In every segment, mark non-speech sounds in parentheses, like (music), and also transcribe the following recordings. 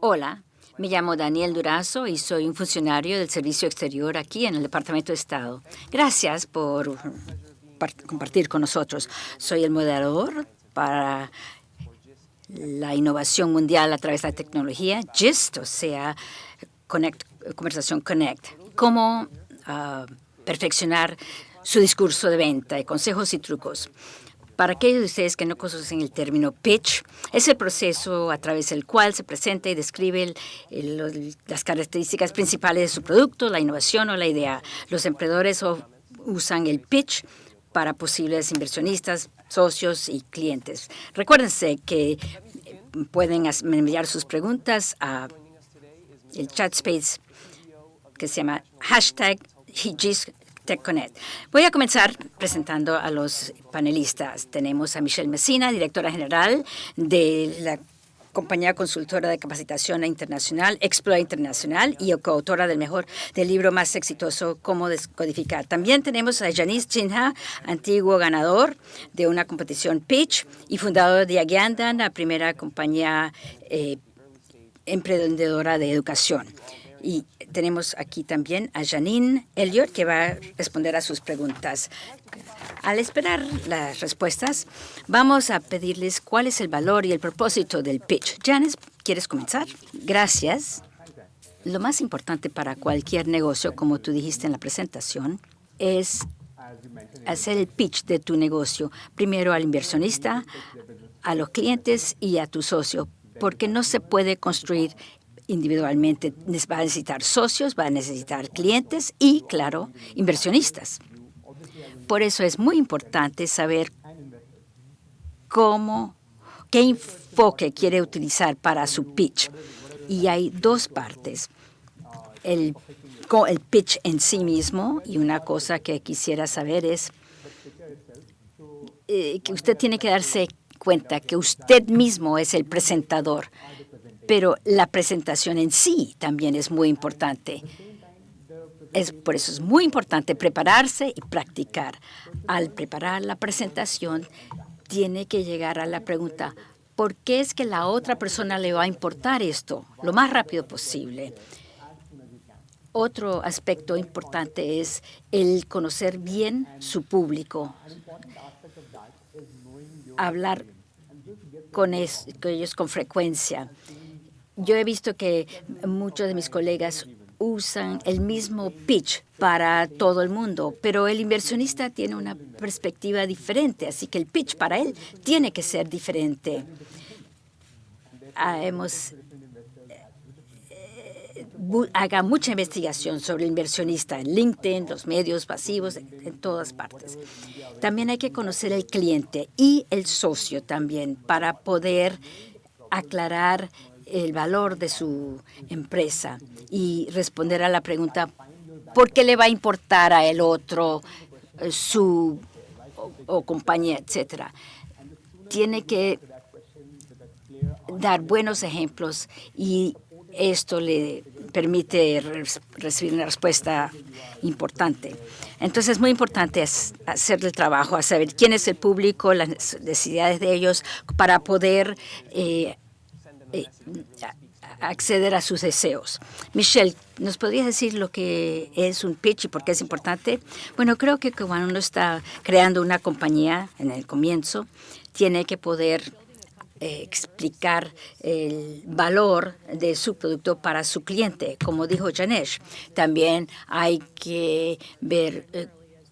Hola, me llamo Daniel Durazo y soy un funcionario del Servicio Exterior aquí en el Departamento de Estado. Gracias por compartir con nosotros. Soy el moderador para la innovación mundial a través de la tecnología, GIST, o sea, Conversación Connect. Cómo ah, perfeccionar su discurso de venta, consejos y trucos. Para aquellos de ustedes que no conocen el término pitch, es el proceso a través del cual se presenta y describe las características principales de su producto, la innovación o la idea. Los emprendedores usan el pitch para posibles inversionistas, socios y clientes. Recuérdense que pueden enviar sus preguntas a el chat space que se llama hashtag TechConnect. Voy a comenzar presentando a los panelistas. Tenemos a Michelle Messina, directora general de la compañía consultora de capacitación internacional, Explora Internacional, y coautora del mejor del libro más exitoso, Cómo Descodificar. También tenemos a Janice Chinha, antiguo ganador de una competición Pitch y fundador de Agiandan, la primera compañía eh, emprendedora de educación. Y tenemos aquí también a Janine Elliott, que va a responder a sus preguntas. Al esperar las respuestas, vamos a pedirles cuál es el valor y el propósito del pitch. Janice, ¿quieres comenzar? Gracias. Lo más importante para cualquier negocio, como tú dijiste en la presentación, es hacer el pitch de tu negocio, primero al inversionista, a los clientes y a tu socio, porque no se puede construir individualmente. Va a necesitar socios, va a necesitar clientes y, claro, inversionistas. Por eso es muy importante saber cómo, qué enfoque quiere utilizar para su pitch. Y hay dos partes. El, el pitch en sí mismo, y una cosa que quisiera saber es eh, que usted tiene que darse cuenta que usted mismo es el presentador pero la presentación en sí también es muy importante. Es, por eso es muy importante prepararse y practicar. Al preparar la presentación, tiene que llegar a la pregunta, ¿por qué es que la otra persona le va a importar esto lo más rápido posible? Otro aspecto importante es el conocer bien su público, hablar con ellos con frecuencia yo he visto que muchos de mis colegas usan el mismo pitch para todo el mundo, pero el inversionista tiene una perspectiva diferente, así que el pitch para él tiene que ser diferente. Ah, hemos eh, haga mucha investigación sobre el inversionista en LinkedIn, los medios pasivos, en todas partes. También hay que conocer el cliente y el socio también para poder aclarar el valor de su empresa y responder a la pregunta, ¿por qué le va a importar a el otro eh, su compañía, etcétera? Tiene que dar buenos ejemplos y esto le permite recibir una respuesta importante. Entonces es muy importante hacer el trabajo, a saber quién es el público, las necesidades de ellos, para poder eh, acceder a sus deseos. Michelle, ¿nos podrías decir lo que es un pitch y por qué es importante? Bueno, creo que cuando uno está creando una compañía en el comienzo, tiene que poder eh, explicar el valor de su producto para su cliente, como dijo Janesh. También hay que ver eh,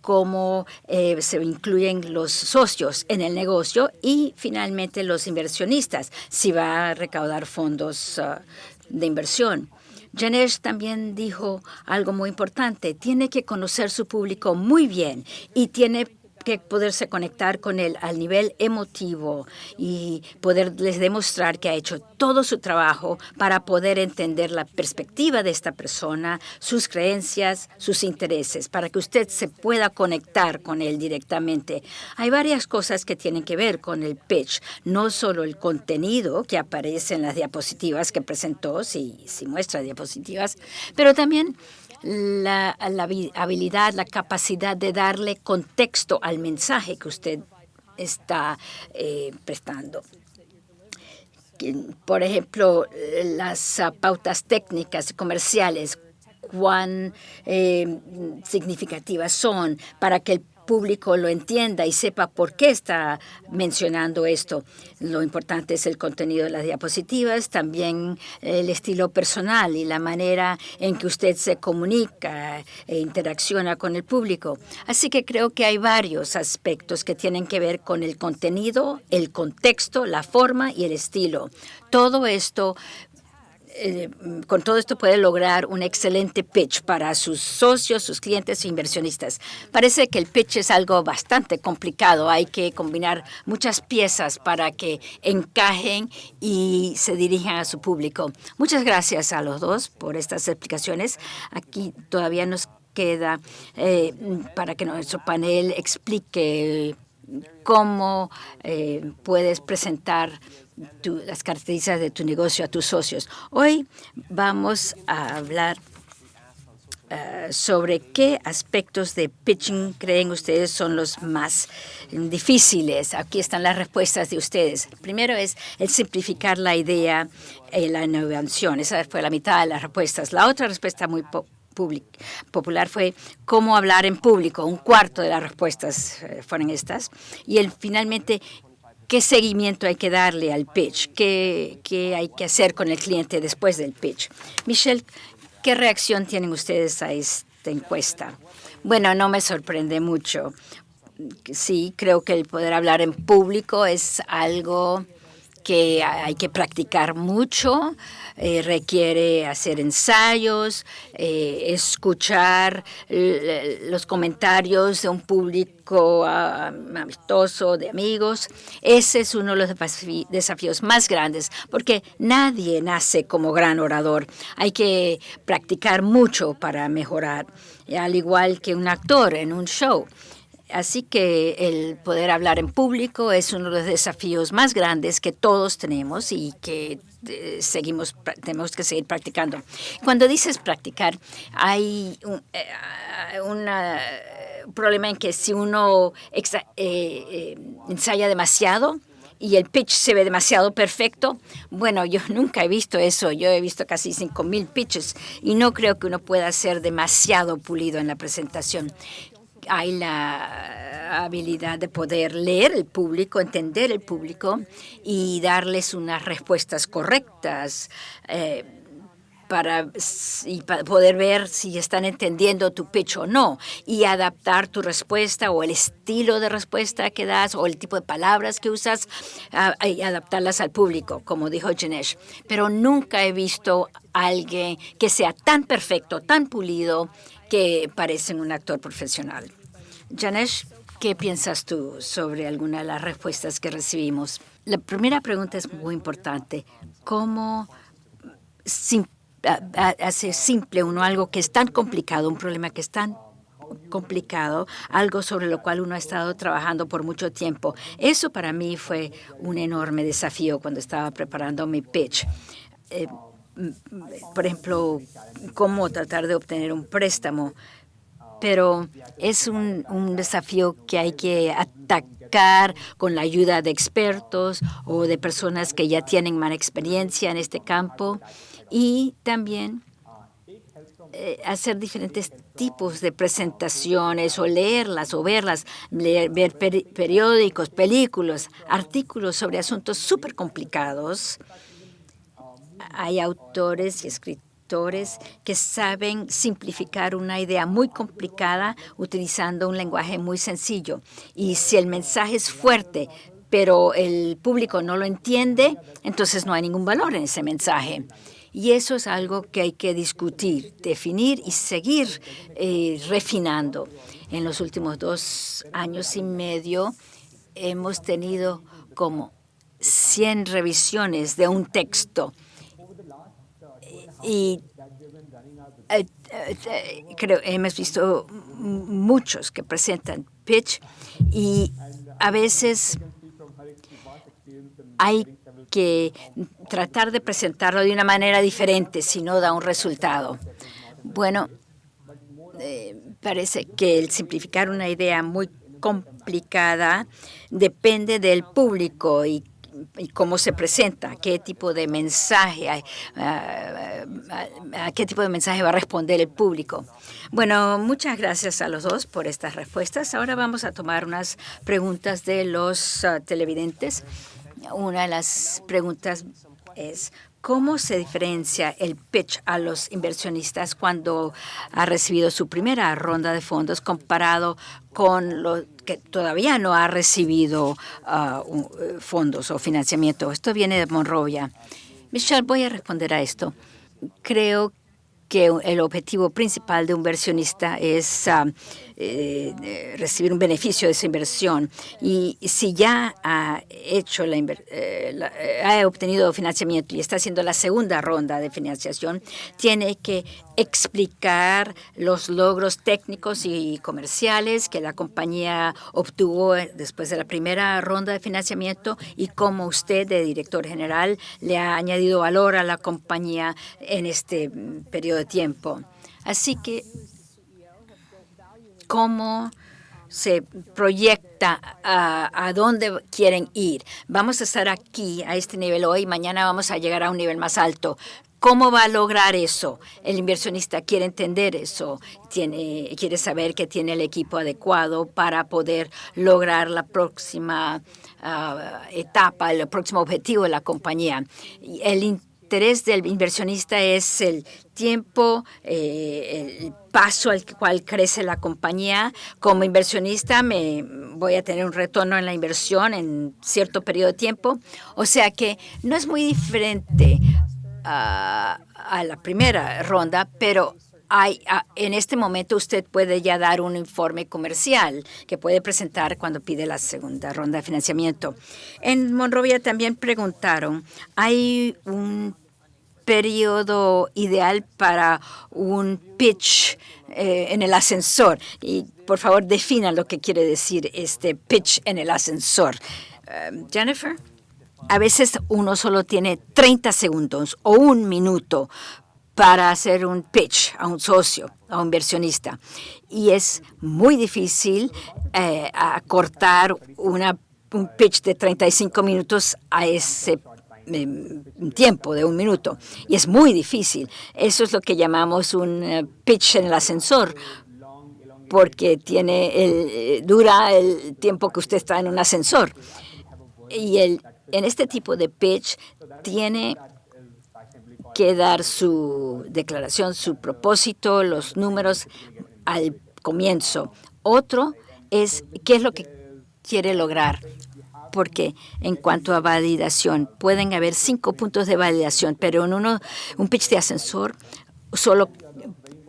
cómo eh, se incluyen los socios en el negocio y finalmente los inversionistas, si va a recaudar fondos ah, de inversión. Janesh también dijo algo muy importante, tiene que conocer su público muy bien y tiene que poderse conectar con él al nivel emotivo y poderles demostrar que ha hecho todo su trabajo para poder entender la perspectiva de esta persona, sus creencias, sus intereses, para que usted se pueda conectar con él directamente. Hay varias cosas que tienen que ver con el pitch, no solo el contenido que aparece en las diapositivas que presentó, si, si muestra diapositivas, pero también la, habilidad, la capacidad de darle contexto al mensaje que usted está eh, prestando. por ejemplo, las pautas técnicas comerciales, cuán eh, significativas son para que el público lo entienda y sepa por qué está mencionando esto. Lo importante es el contenido de las diapositivas, también el estilo personal y la manera en que usted se comunica e interacciona con el público. Así que creo que hay varios aspectos que tienen que ver con el contenido, el contexto, la forma y el estilo. Todo esto eh, con todo esto puede lograr un excelente pitch para sus socios, sus clientes e inversionistas. Parece que el pitch es algo bastante complicado. Hay que combinar muchas piezas para que encajen y se dirijan a su público. Muchas gracias a los dos por estas explicaciones. Aquí todavía nos queda eh, para que nuestro panel explique cómo eh, puedes presentar las características de tu negocio a tus socios. Hoy vamos a hablar eh, sobre qué aspectos de pitching creen ustedes son los más difíciles. Aquí están las respuestas de ustedes. primero es el simplificar la idea y la innovación. Esa fue la mitad de las respuestas. La otra respuesta muy popular fue cómo hablar en público. Un cuarto de las respuestas eh, fueron estas. Y el, finalmente, qué seguimiento hay que darle al pitch, qué, hay que hacer con el cliente después del pitch. Michelle, ¿qué reacción tienen ustedes a esta encuesta? Bueno, no me sorprende mucho. Sí, creo que el poder hablar en público es algo que hay que practicar mucho, eh, requiere hacer ensayos, eh, escuchar los comentarios de un público ah, amistoso, de amigos. Ese es uno de los desafíos más grandes, porque nadie nace como gran orador. Hay que practicar mucho para mejorar, al igual que un actor en un show. Así que el poder hablar en público es uno de los desafíos más grandes que todos tenemos y que eh, seguimos tenemos que seguir practicando. Cuando dices practicar, hay un, eh, problema en que si uno eh, ensaya demasiado, y el pitch se ve demasiado perfecto. Bueno, yo (laughs) nunca he visto eso. Yo he visto casi 5.000 pitches y no creo que uno pueda ser demasiado pulido en la presentación hay la habilidad de poder leer el público, entender el público y darles unas respuestas correctas. Eh, para, poder ver si están entendiendo tu pitch o no y adaptar tu respuesta o el estilo de respuesta que das o el tipo de palabras que usas y adaptarlas al público, como dijo Janesh. Pero nunca he visto a alguien que sea tan perfecto, tan pulido, que parecen un actor profesional. Janesh, ¿qué piensas tú sobre alguna de las respuestas que recibimos? La primera pregunta es muy importante. ¿Cómo hace simple uno algo que es tan complicado, un problema que es tan complicado, algo sobre lo cual uno ha estado trabajando por mucho tiempo. Eso para mí fue un enorme desafío cuando estaba preparando mi pitch. Eh, por ejemplo, cómo tratar de obtener un préstamo pero es un, desafío que hay que atacar con la ayuda de expertos o de personas que ya tienen más experiencia en este campo y también eh, hacer diferentes tipos de presentaciones o leerlas o verlas, ver periódicos, películas, artículos sobre asuntos súper complicados. Hay autores y escritores que saben simplificar una idea muy complicada utilizando un lenguaje muy sencillo. Y si el mensaje es fuerte, pero el público no lo entiende, entonces no hay ningún valor en ese mensaje. Y eso es algo que hay que discutir, definir y seguir eh, refinando. En los últimos dos años y medio hemos tenido como 100 revisiones de un texto y eh, eh, creo hemos visto muchos que presentan pitch y a veces hay que tratar de presentarlo de una manera diferente si no da un resultado. Bueno, eh, parece que el simplificar una idea muy complicada depende del público y y cómo se presenta, qué tipo de mensaje, a, a, qué tipo de mensaje va a responder el público. Bueno, muchas gracias a los dos por estas respuestas. Ahora vamos a tomar unas preguntas de los televidentes. Una de las preguntas es, ¿Cómo se diferencia el pitch a los inversionistas cuando ha recibido su primera ronda de fondos comparado con lo que todavía no ha recibido uh, fondos o financiamiento? Esto viene de Monrovia. Michelle, voy a responder a esto. Creo que el objetivo principal de un inversionista es uh, eh, recibir un beneficio de esa inversión. Y si ya ha hecho la, eh, eh, ha obtenido financiamiento y está haciendo la segunda ronda de financiación, tiene que explicar los logros técnicos y comerciales que la compañía obtuvo después de la primera ronda de financiamiento y cómo usted, de director general, le ha añadido valor a la compañía en este mm, periodo de tiempo. Así que cómo se proyecta a, dónde quieren ir. Vamos a estar aquí a este nivel hoy, mañana vamos a llegar a un nivel más alto. ¿Cómo va a lograr eso? El inversionista quiere entender eso, tiene, quiere saber que tiene el equipo adecuado para poder lograr la próxima ah, etapa, el próximo objetivo de la compañía. El interés del inversionista es el tiempo, eh, el paso al cual crece la compañía. Como inversionista me voy a tener un retorno en la inversión en cierto periodo de tiempo. O sea que no es muy diferente a, a la primera ronda, pero en este momento usted puede ya dar un informe comercial que puede presentar cuando pide la segunda ronda de financiamiento. En Monrovia también preguntaron, ¿hay un periodo ideal para un pitch eh, en el ascensor. Y por favor, defina lo que quiere decir este pitch en el ascensor. Eh, Jennifer, a veces uno solo tiene 30 segundos o un minuto para hacer un pitch a un socio, a un inversionista. Y es muy difícil eh, acortar una, un pitch de 35 minutos a ese un tiempo de un minuto y es muy difícil. Eso es lo que llamamos un eh, pitch en el ascensor porque tiene el, eh, dura el tiempo que usted está en un ascensor. Y el, en este tipo de pitch tiene que dar su declaración, su propósito, los números al comienzo. Otro es qué es lo que quiere lograr porque en cuanto a validación, pueden haber cinco puntos de validación, pero en uno, un pitch de ascensor solo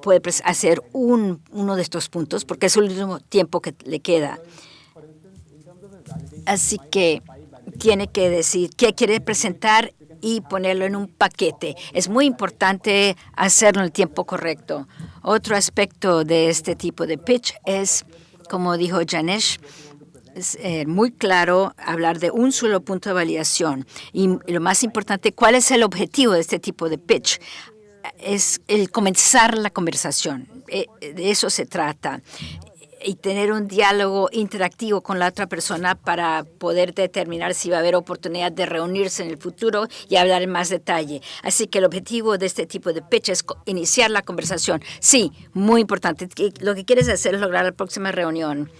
puede hacer un, uno de estos puntos porque es el último tiempo que le queda. Así que tiene que decir qué quiere presentar y ponerlo en un paquete. Es muy importante hacerlo en el tiempo correcto. Otro aspecto de este tipo de pitch es, como dijo Janesh, es eh, muy claro hablar de un solo punto de validación. Y lo más importante, ¿cuál es el objetivo de este tipo de pitch? Es el comenzar la conversación. Eh, de eso se trata y tener un diálogo interactivo con la otra persona para poder determinar si va a haber oportunidad de reunirse en el futuro y hablar en más detalle. Así que el objetivo de este tipo de pitch es iniciar la conversación. Sí, muy importante. Lo que quieres hacer es lograr la próxima reunión.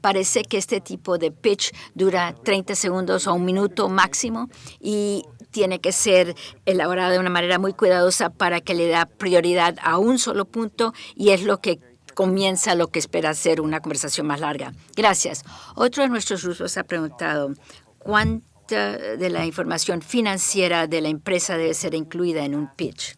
Parece que este tipo de pitch dura 30 segundos o un minuto máximo y tiene que ser elaborado de una manera muy cuidadosa para que le da prioridad a un solo punto y es lo que comienza lo que espera ser una conversación más larga. Gracias. Otro de nuestros grupos ha preguntado cuánta de la información financiera de la empresa debe ser incluida en un pitch.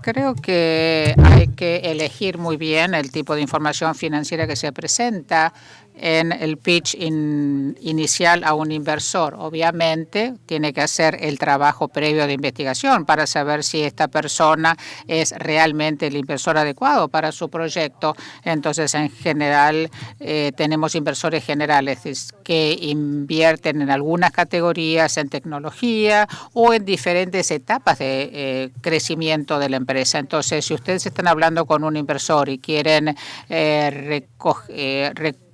Creo que hay que elegir muy bien el tipo de información financiera que se presenta en el pitch inicial a un inversor. Obviamente, tiene que hacer el trabajo previo de investigación para saber si esta persona es realmente el inversor adecuado para su proyecto. Entonces, en general, eh, tenemos inversores generales que invierten en algunas categorías en tecnología o en diferentes etapas de eh, crecimiento de la empresa. Entonces, si ustedes están hablando con un inversor y quieren eh, recoger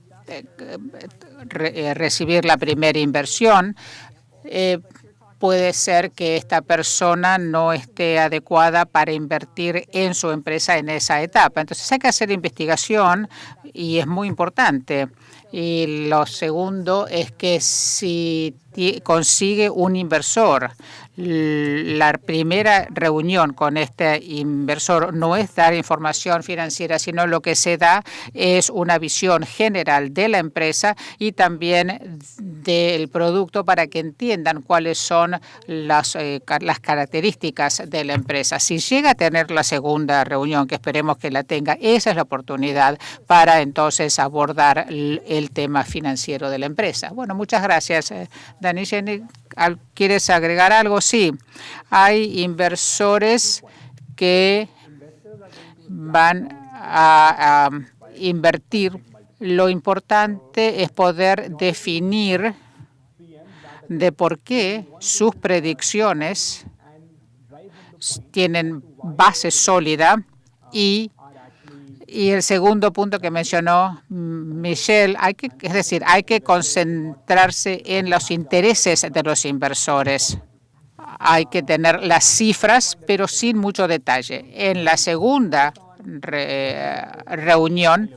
recibir la primera inversión, puede ser que esta persona no esté adecuada para invertir en su empresa en esa etapa. Entonces hay que hacer investigación y es muy importante. Y lo segundo es que si consigue un inversor la primera reunión con este inversor no es dar información financiera, sino lo que se da es una visión general de la empresa y también del producto para que entiendan cuáles son las, eh, características de la empresa. Si llega a tener la segunda reunión, que esperemos que la tenga, esa es la oportunidad para entonces abordar el, tema financiero de la empresa. Bueno, muchas gracias, eh, Dani Jenny. ¿Quieres agregar algo? Sí, hay inversores que van a, invertir. Lo importante es poder definir de por qué sus predicciones tienen base sólida y y el segundo punto que mencionó Michelle, hay que, es decir, hay que concentrarse en los intereses de los inversores. Hay que tener las cifras, pero sin mucho detalle. En la segunda reunión,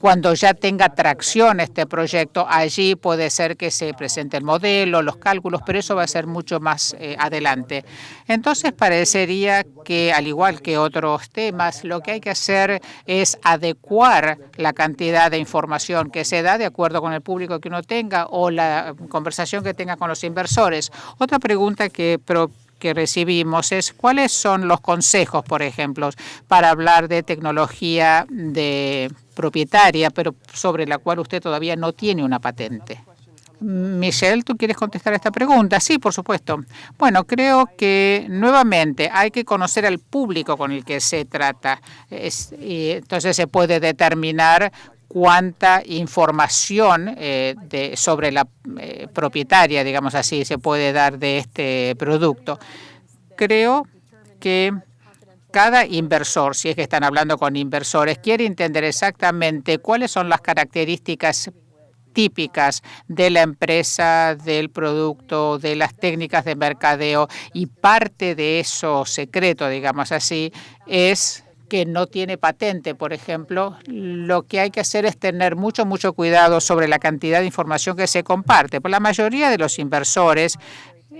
cuando ya tenga tracción este proyecto, allí puede ser que se presente el modelo, los cálculos, pero eso va a ser mucho más eh, adelante. Entonces, parecería que, al igual que otros temas, lo que hay que hacer es adecuar la cantidad de información que se da de acuerdo con el público que uno tenga o la conversación que tenga con los inversores. Otra pregunta que que recibimos es cuáles son los consejos, por ejemplo, para hablar de tecnología de propietaria, pero sobre la cual usted todavía no tiene una patente. Michelle, ¿tú quieres contestar esta pregunta? Sí, por supuesto. Bueno, creo que nuevamente hay que conocer al público con el que se trata. y entonces se puede determinar cuánta información eh, sobre la eh, propietaria, digamos así, se puede dar de este producto. Creo que cada inversor, si es que están hablando con inversores, quiere entender exactamente cuáles son las características típicas de la empresa, del producto, de las técnicas de mercadeo y parte de eso secreto, digamos así, es que no tiene patente, por ejemplo, lo que hay que hacer es tener mucho, mucho cuidado sobre la cantidad de información que se comparte. Por la mayoría de los inversores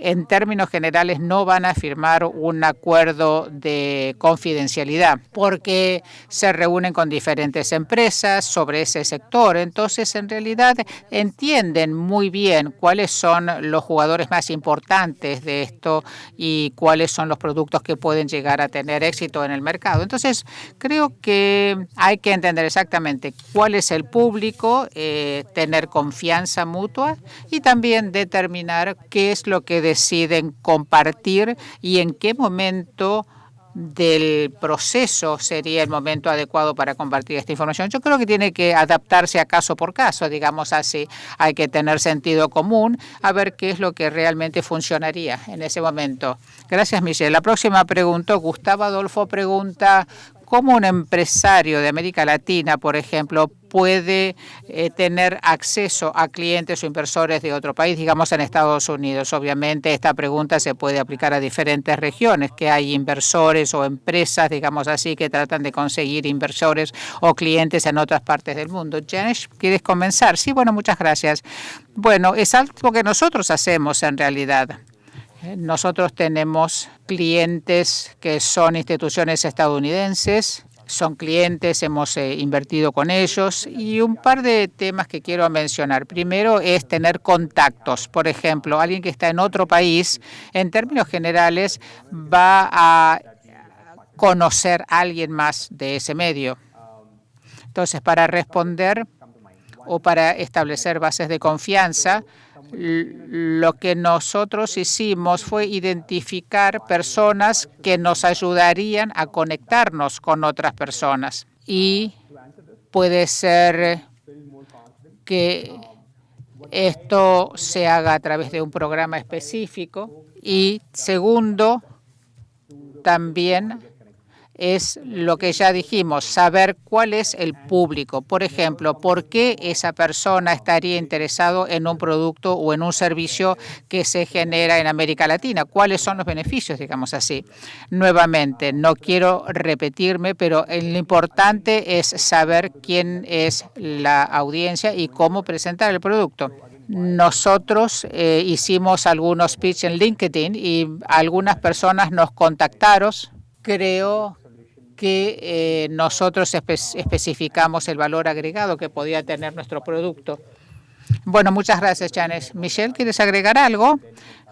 en términos generales no van a firmar un acuerdo de confidencialidad porque se reúnen con diferentes empresas sobre ese sector. Entonces, en realidad, entienden muy bien cuáles son los jugadores más importantes de esto y cuáles son los productos que pueden llegar a tener éxito en el mercado. Entonces, creo que hay que entender exactamente cuál es el público, eh, tener confianza mutua y también determinar qué es lo que deciden compartir y en qué momento del proceso sería el momento adecuado para compartir esta información. Yo creo que tiene que adaptarse a caso por caso, digamos así. Hay que tener sentido común a ver qué es lo que realmente funcionaría en ese momento. Gracias, Michelle. La próxima pregunta, Gustavo Adolfo pregunta, ¿cómo un empresario de América Latina, por ejemplo, puede eh, tener acceso a clientes o inversores de otro país, digamos en Estados Unidos. Obviamente esta pregunta se puede aplicar a diferentes regiones, que hay inversores o empresas, digamos así, que tratan de conseguir inversores o clientes en otras partes del mundo. Janish, ¿quieres comenzar? Sí, bueno, muchas gracias. Bueno, es algo que nosotros hacemos en realidad. Nosotros tenemos clientes que son instituciones estadounidenses, son clientes, hemos eh, invertido con ellos y un par de temas que quiero mencionar. Primero es tener contactos. Por ejemplo, alguien que está en otro país, en términos generales, va a conocer a alguien más de ese medio. Entonces, para responder o para establecer bases de confianza, lo que nosotros hicimos fue identificar personas que nos ayudarían a conectarnos con otras personas. Y puede ser que esto se haga a través de un programa específico. Y segundo, también es lo que ya dijimos, saber cuál es el público. Por ejemplo, por qué esa persona estaría interesado en un producto o en un servicio que se genera en América Latina. ¿Cuáles son los beneficios, digamos así? Nuevamente, no quiero repetirme, pero lo importante es saber quién es la audiencia y cómo presentar el producto. Nosotros eh, hicimos algunos pitch en LinkedIn y algunas personas nos contactaron. Creo que eh, nosotros especificamos el valor agregado que podía tener nuestro producto. Bueno, muchas gracias, Janes. Michelle, ¿quieres agregar algo?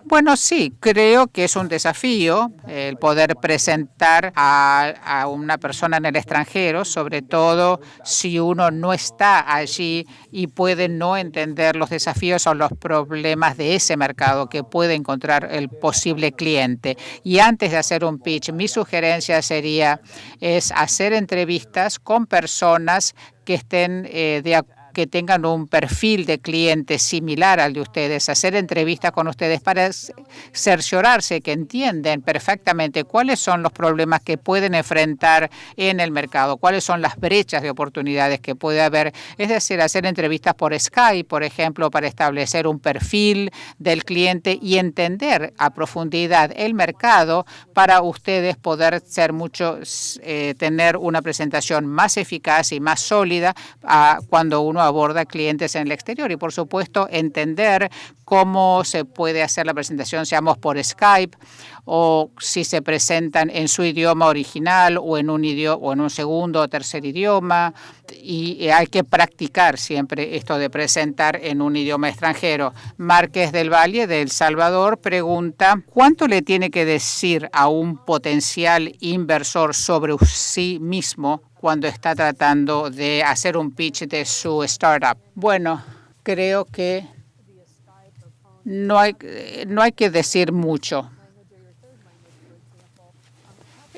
Bueno, sí, creo que es un desafío el poder presentar a, una persona en el extranjero, sobre todo si uno no está allí y puede no entender los desafíos o los problemas de ese mercado que puede encontrar el posible cliente. Y antes de hacer un pitch, mi sugerencia sería es hacer entrevistas con personas que estén eh, de acuerdo que tengan un perfil de cliente similar al de ustedes, hacer entrevistas con ustedes para cerciorarse que entienden perfectamente cuáles son los problemas que pueden enfrentar en el mercado, cuáles son las brechas de oportunidades que puede haber. Es decir, hacer entrevistas por Skype, por ejemplo, para establecer un perfil del cliente y entender a profundidad el mercado para ustedes poder ser mucho, eh, tener una presentación más eficaz y más sólida a, cuando uno aborda clientes en el exterior y, por supuesto, entender cómo se puede hacer la presentación, seamos por Skype o si se presentan en su idioma original o en un idioma o en un segundo o tercer idioma y hay que practicar siempre esto de presentar en un idioma extranjero. Márquez del Valle de El Salvador pregunta ¿cuánto le tiene que decir a un potencial inversor sobre sí mismo cuando está tratando de hacer un pitch de su startup? Bueno, creo que no hay, no hay que decir mucho.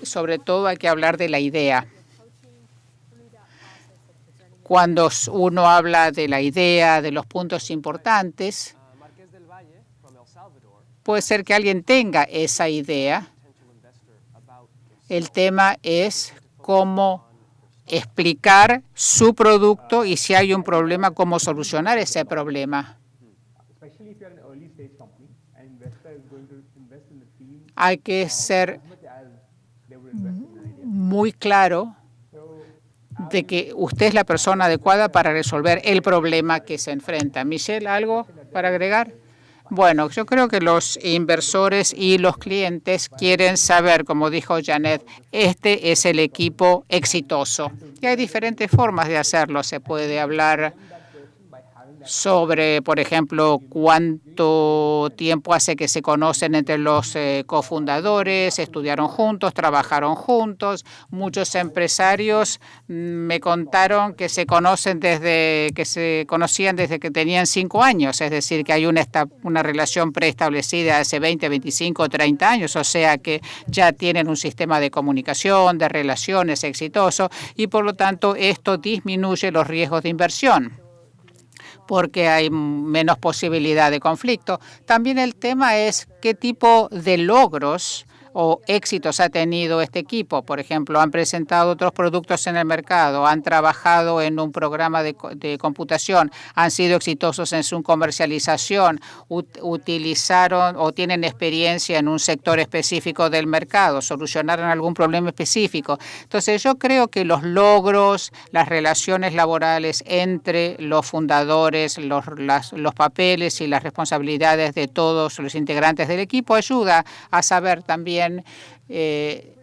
Sobre todo hay que hablar de la idea. Cuando uno habla de la idea, de los puntos importantes, puede ser que alguien tenga esa idea. El tema es cómo explicar su producto y si hay un problema, cómo solucionar ese problema. Hay que ser muy claro de que usted es la persona adecuada para resolver el problema que se enfrenta. Michelle, ¿algo para agregar? Bueno, yo creo que los inversores y los clientes quieren saber, como dijo Janet, este es el equipo exitoso. Y hay diferentes formas de hacerlo. Se puede hablar sobre, por ejemplo, cuánto tiempo hace que se conocen entre los eh, cofundadores, estudiaron juntos, trabajaron juntos. Muchos empresarios mm, me contaron que se conocen desde que se conocían desde que tenían cinco años, es decir, que hay una, una relación preestablecida hace 20, 25, 30 años, o sea que ya tienen un sistema de comunicación, de relaciones exitoso y por lo tanto esto disminuye los riesgos de inversión porque hay menos posibilidad de conflicto. También el tema es qué tipo de logros o éxitos ha tenido este equipo. Por ejemplo, han presentado otros productos en el mercado, han trabajado en un programa de, computación, han sido exitosos en su comercialización, utilizaron o tienen experiencia en un sector específico del mercado, solucionaron algún problema específico. Entonces, yo creo que los logros, las relaciones laborales entre los fundadores, los, los papeles y las responsabilidades de todos los integrantes del equipo ayuda a saber también eh,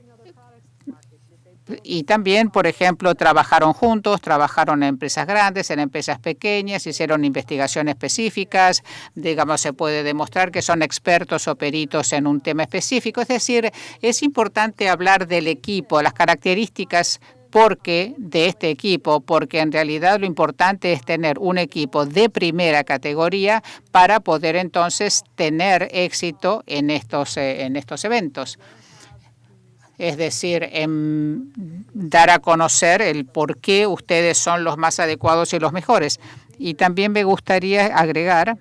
y también, por ejemplo, trabajaron juntos, trabajaron en empresas grandes, en empresas pequeñas, hicieron investigaciones específicas, digamos, se puede demostrar que son expertos o peritos en un tema específico. Es decir, es importante hablar del equipo, las características porque de este equipo, porque en realidad lo importante es tener un equipo de primera categoría para poder entonces tener éxito en estos, eh, en estos eventos. Es decir, dar a conocer el por qué ustedes son los más adecuados y los mejores. Y también me gustaría agregar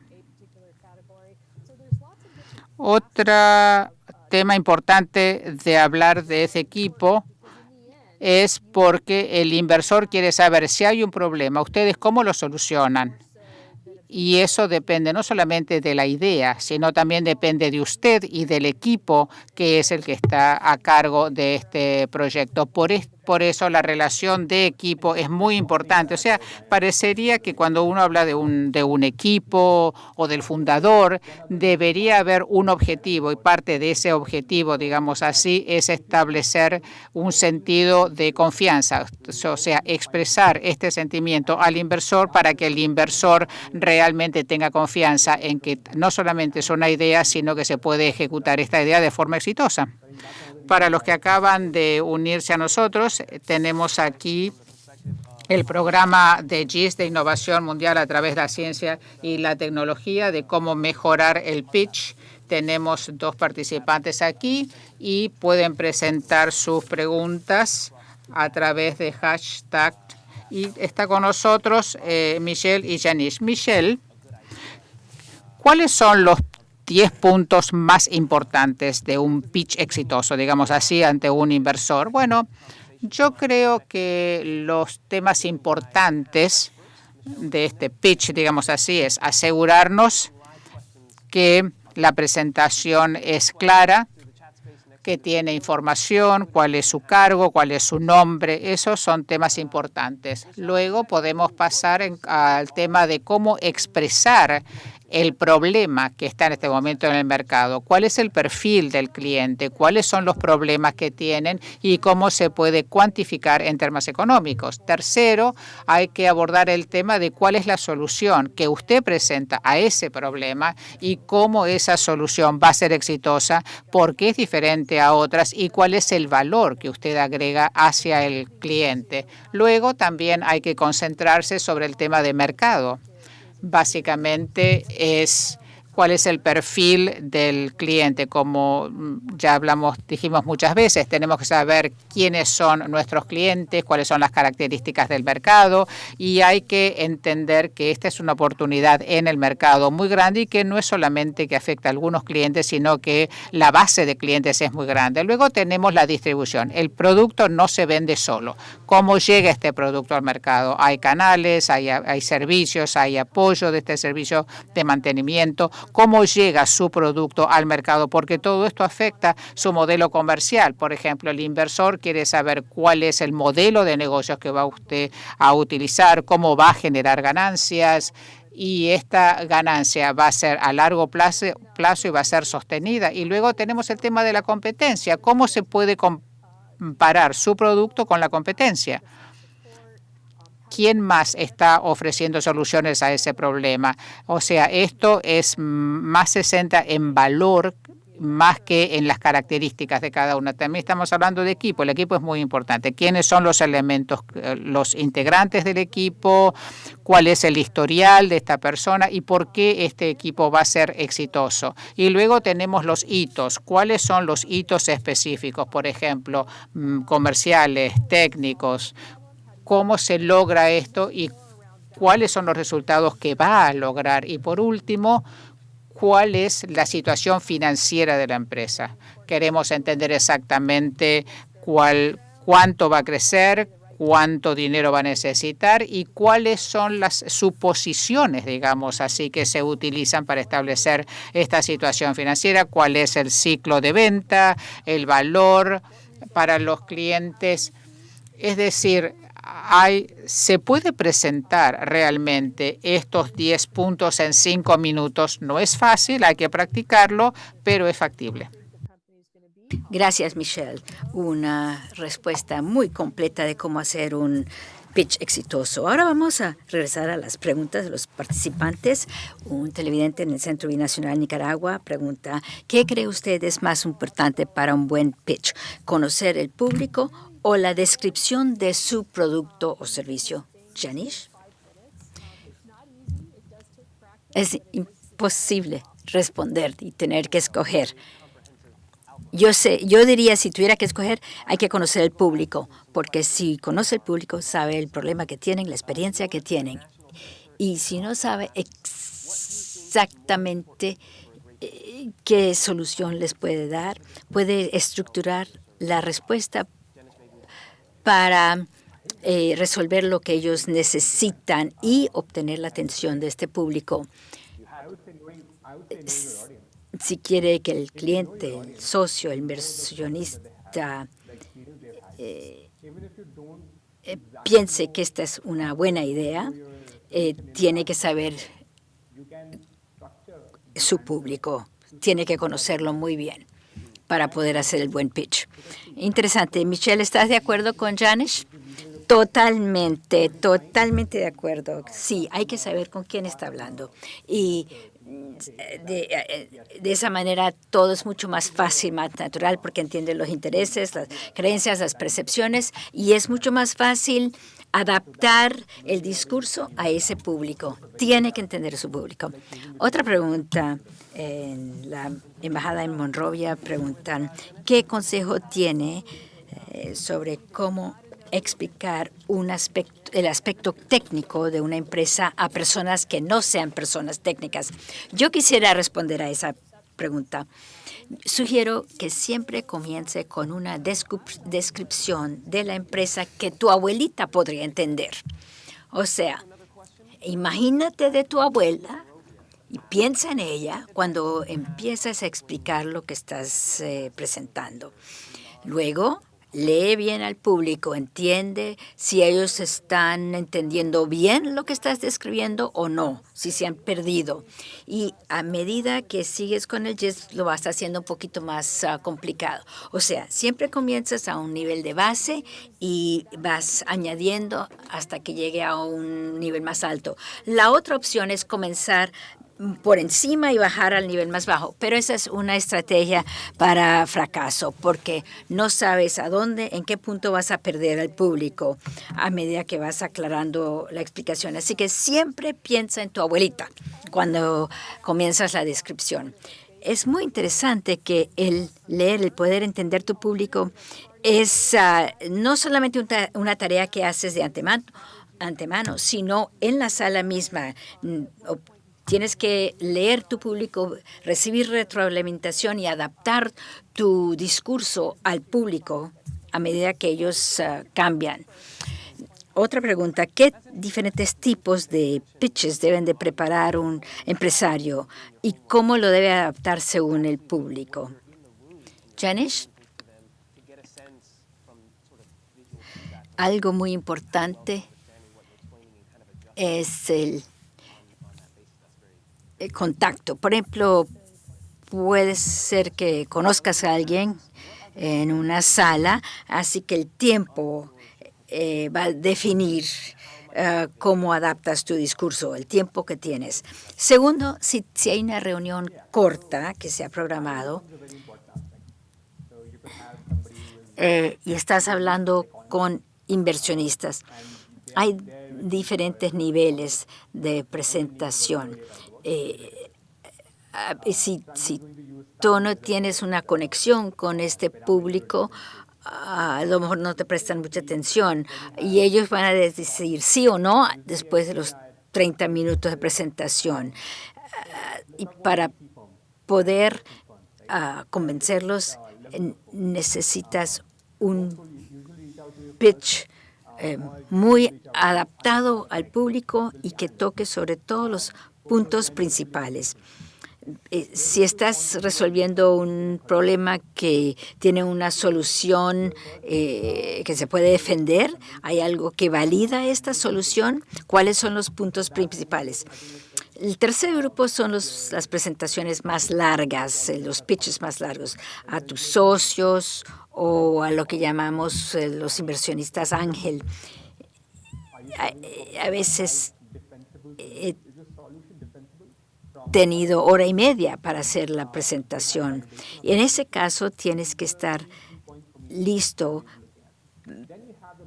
otro tema importante de hablar de ese equipo es porque el inversor quiere saber si hay un problema, ustedes cómo lo solucionan. Y eso depende no solamente de la idea, sino también depende de usted y del equipo que es el que está a cargo de este proyecto. Por, por eso la relación de equipo es muy importante. O sea, parecería que cuando uno habla de un, de un equipo o del fundador, debería haber un objetivo y parte de ese objetivo, digamos así, es establecer un sentido de confianza, o sea, expresar este sentimiento al inversor para que el inversor realmente tenga confianza en que no solamente es una idea, sino que se puede ejecutar esta idea de forma exitosa. Para los que acaban de unirse a nosotros, tenemos aquí el programa de GIS de innovación mundial a través de la ciencia y la tecnología de cómo mejorar el pitch. Tenemos dos participantes aquí y pueden presentar sus preguntas a través de hashtag. Y está con nosotros eh, Michelle y Janice. Michelle, ¿cuáles son los 10 puntos más importantes de un pitch exitoso, digamos así, ante un inversor? Bueno, yo creo que los temas importantes de este pitch, digamos así, es asegurarnos que la presentación es clara, que tiene información, cuál es su cargo, cuál es su nombre. Esos son temas importantes. Luego podemos pasar al tema de cómo expresar el problema que está en este momento en el mercado, cuál es el perfil del cliente, cuáles son los problemas que tienen y cómo se puede cuantificar en términos económicos. Tercero, hay que abordar el tema de cuál es la solución que usted presenta a ese problema y cómo esa solución va a ser exitosa, por qué es diferente a otras y cuál es el valor que usted agrega hacia el cliente. Luego también hay que concentrarse sobre el tema de mercado básicamente es cuál es el perfil del cliente. Como mm, ya hablamos, dijimos muchas veces, tenemos que saber quiénes son nuestros clientes, cuáles son las características del mercado y hay que entender que esta es una oportunidad en el mercado muy grande y que no es solamente que afecta a algunos clientes, sino que la base de clientes es muy grande. Luego tenemos la distribución. El producto no se vende solo. ¿Cómo llega este producto al mercado? Hay canales, hay, hay servicios, hay apoyo de este servicio de mantenimiento cómo llega su producto al mercado, porque todo esto afecta su modelo comercial. Por ejemplo, el inversor quiere saber cuál es el modelo de negocios que va usted a utilizar, cómo va a generar ganancias, y esta ganancia va a ser a largo plazo, plazo, y va a ser sostenida. Y luego tenemos el tema de la competencia. ¿Cómo se puede comparar su producto con la competencia? ¿Quién más está ofreciendo soluciones a ese problema? O sea, esto es más 60 en valor más que en las características de cada una. También estamos hablando de equipo. El equipo es muy importante. ¿Quiénes son los elementos, eh, los integrantes del equipo? ¿Cuál es el historial de esta persona? ¿Y por qué este equipo va a ser exitoso? Y luego tenemos los hitos. ¿Cuáles son los hitos específicos? Por ejemplo, mm, comerciales, técnicos, cómo se logra esto y cuáles son los resultados que va a lograr. Y por último, cuál es la situación financiera de la empresa. Queremos entender exactamente cuál, cuánto va a crecer, cuánto dinero va a necesitar y cuáles son las suposiciones, digamos así, que se utilizan para establecer esta situación financiera, cuál es el ciclo de venta, el valor para los clientes. Es decir, se puede presentar realmente estos 10 puntos en 5 minutos. No es fácil, hay que practicarlo, pero es factible. Gracias, Michelle. Una respuesta muy completa de cómo hacer un pitch exitoso. Ahora vamos a regresar a las preguntas de los participantes. Un televidente en el Centro Binacional Nicaragua pregunta, ¿qué cree usted es más importante para un buen pitch? ¿Conocer el público o la descripción de su producto o servicio. Janish. Es imposible responder y tener que escoger. Yo sé, yo diría si tuviera que escoger, hay que conocer el público, porque si conoce el público, sabe el problema que tienen, la experiencia que tienen. Y si no sabe exactamente eh, qué solución les puede dar, puede estructurar la respuesta para eh, resolver lo que ellos necesitan y obtener la atención de este público. Si quiere que el cliente, el socio, el inversionista eh, eh, piense que esta es una buena idea, tiene que saber su público, tiene que conocerlo muy bien para poder hacer el buen pitch. Interesante. Michelle, ¿estás de acuerdo con Janish? Totalmente, totalmente de acuerdo. Sí, hay que saber con quién está hablando. Y de, de, esa manera todo es mucho más fácil, más natural, porque entiende los intereses, las creencias, las percepciones, y es mucho más fácil adaptar el discurso a ese público. Tiene que entender su público. Otra pregunta. En la embajada en Monrovia preguntan qué consejo tiene eh, sobre cómo explicar un aspecto, el aspecto técnico de una empresa a personas que no sean personas técnicas. Yo quisiera responder a esa pregunta. Sugiero que siempre comience con una descripción de la empresa que tu abuelita podría entender. O sea, imagínate de tu abuela y piensa en ella cuando empiezas a explicar lo que estás eh, presentando. Luego, lee bien al público, entiende si ellos están entendiendo bien lo que estás describiendo o no, si se han perdido. Y a medida que sigues con el GIS, lo vas haciendo un poquito más ah, complicado. O sea, siempre comienzas a un nivel de base y vas añadiendo hasta que llegue a un nivel más alto. La otra opción es comenzar por encima y bajar al nivel más bajo. Pero esa es una estrategia para fracaso, porque no sabes a dónde, en qué punto vas a perder al público a medida que vas aclarando la explicación. Así que siempre piensa en tu abuelita cuando comienzas la descripción. Es muy interesante que el leer, el poder entender tu público es ah, no solamente una tarea que haces de antemano, antemano, sino en la sala misma, mm, Tienes que leer tu público, recibir retroalimentación y adaptar tu discurso al público a medida que ellos ah, cambian. Otra pregunta, ¿qué diferentes tipos de pitches deben de preparar un empresario y cómo lo debe adaptar según el público? Janish? Algo muy importante es el contacto. Por ejemplo, puede ser que conozcas a alguien en una sala, así que el tiempo eh, va a definir eh, cómo adaptas tu discurso, el tiempo que tienes. Segundo, si, si hay una reunión corta que se ha programado y estás hablando con inversionistas, hay diferentes niveles de presentación. Eh, si, si tú no tienes una conexión con este público, a lo mejor no te prestan mucha atención y ellos van a decir sí o no después de los 30 minutos de presentación. y para poder ah, convencerlos necesitas un pitch eh, muy adaptado al público y que toque sobre todos los puntos principales. Eh, si estás resolviendo un problema que tiene una solución eh, que se puede defender, ¿hay algo que valida esta solución? ¿Cuáles son los puntos principales? El tercer grupo son las presentaciones más largas, eh, los pitches más largos, a tus socios o a lo que llamamos los inversionistas ángel. A, veces tenido hora y media para hacer la presentación. Y en ese caso tienes que estar listo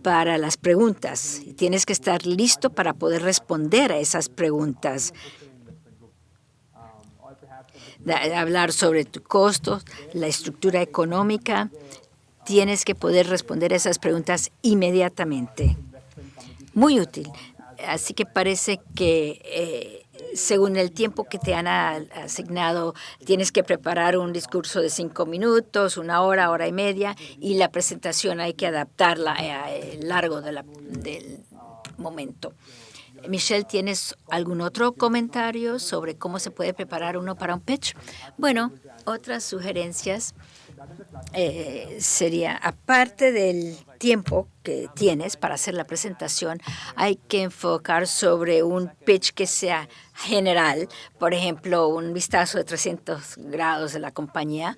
para las preguntas. Tienes que estar listo para poder responder a esas preguntas. hablar sobre tu costo, la estructura económica. Tienes que poder responder a esas preguntas inmediatamente. Muy útil. Así que parece que eh, según el tiempo que te han asignado, tienes que preparar un discurso de cinco minutos, una hora, hora y media, y la presentación hay que adaptarla al largo del momento. Michelle, ¿tienes algún otro comentario sobre cómo se puede preparar uno para un pitch? Bueno, otras sugerencias eh, sería, aparte del tiempo que tienes para hacer la presentación, hay que enfocar sobre un pitch que sea general, por ejemplo, un vistazo de 300 grados de la compañía.